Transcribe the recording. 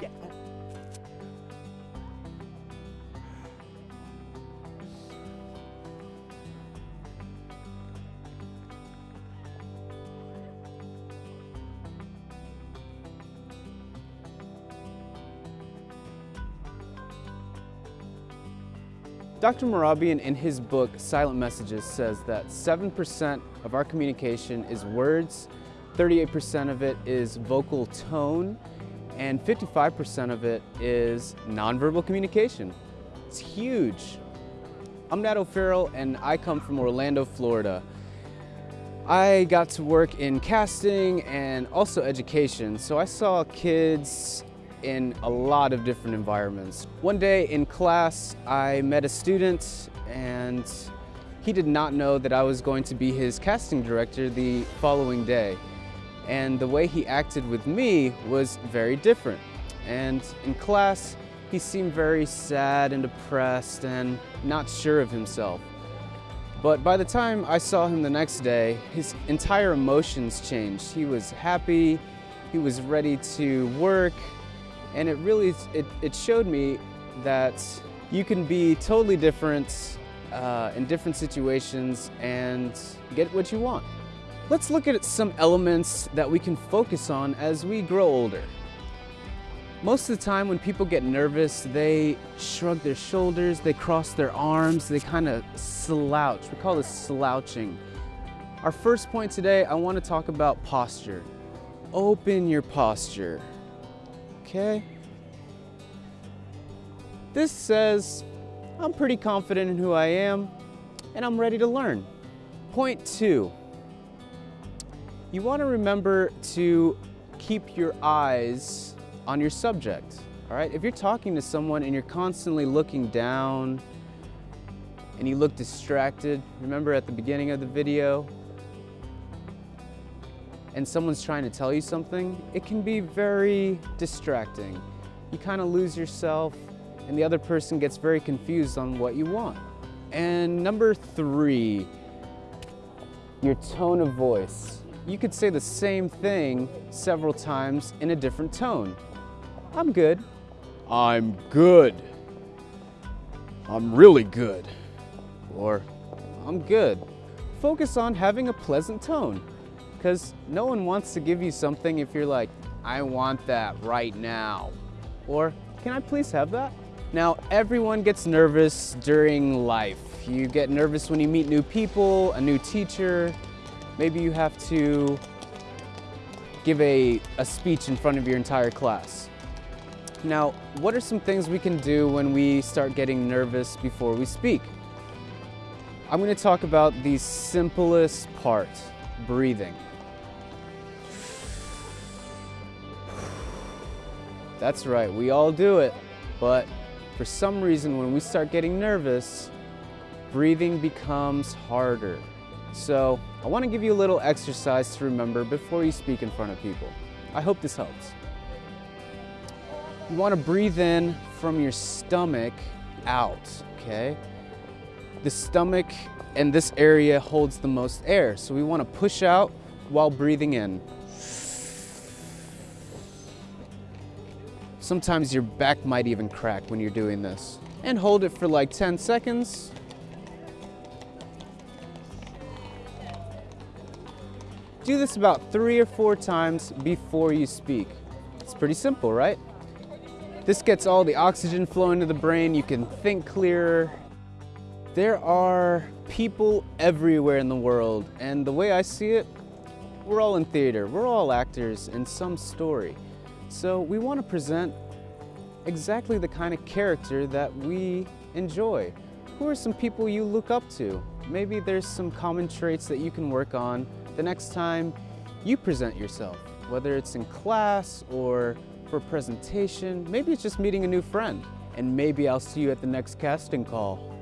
Yeah. Dr. Mehrabian in his book Silent Messages says that 7% of our communication is words, 38% of it is vocal tone, and 55% of it is nonverbal communication. It's huge. I'm Nat O'Farrell and I come from Orlando, Florida. I got to work in casting and also education, so I saw kids in a lot of different environments. One day in class, I met a student and he did not know that I was going to be his casting director the following day. And the way he acted with me was very different. And in class, he seemed very sad and depressed and not sure of himself. But by the time I saw him the next day, his entire emotions changed. He was happy, he was ready to work, and it really, it, it showed me that you can be totally different uh, in different situations and get what you want. Let's look at some elements that we can focus on as we grow older. Most of the time when people get nervous, they shrug their shoulders, they cross their arms, they kind of slouch. We call this slouching. Our first point today, I want to talk about posture. Open your posture, okay? This says, I'm pretty confident in who I am and I'm ready to learn. Point two, you want to remember to keep your eyes on your subject. All right, if you're talking to someone and you're constantly looking down and you look distracted, remember at the beginning of the video, and someone's trying to tell you something, it can be very distracting. You kind of lose yourself and the other person gets very confused on what you want. And number three, your tone of voice. You could say the same thing several times in a different tone. I'm good. I'm good. I'm really good. Or I'm good. Focus on having a pleasant tone because no one wants to give you something if you're like, I want that right now. Or can I please have that? Now, everyone gets nervous during life. You get nervous when you meet new people, a new teacher. Maybe you have to give a, a speech in front of your entire class. Now, what are some things we can do when we start getting nervous before we speak? I'm going to talk about the simplest part, breathing. That's right, we all do it, but for some reason when we start getting nervous, breathing becomes harder. So I want to give you a little exercise to remember before you speak in front of people. I hope this helps. You want to breathe in from your stomach out, okay? The stomach and this area holds the most air, so we want to push out while breathing in. Sometimes your back might even crack when you're doing this. And hold it for like 10 seconds. Do this about three or four times before you speak. It's pretty simple, right? This gets all the oxygen flowing to the brain, you can think clearer. There are people everywhere in the world, and the way I see it, we're all in theater, we're all actors in some story. So we want to present exactly the kind of character that we enjoy. Who are some people you look up to? Maybe there's some common traits that you can work on the next time you present yourself, whether it's in class or for presentation, maybe it's just meeting a new friend. And maybe I'll see you at the next casting call.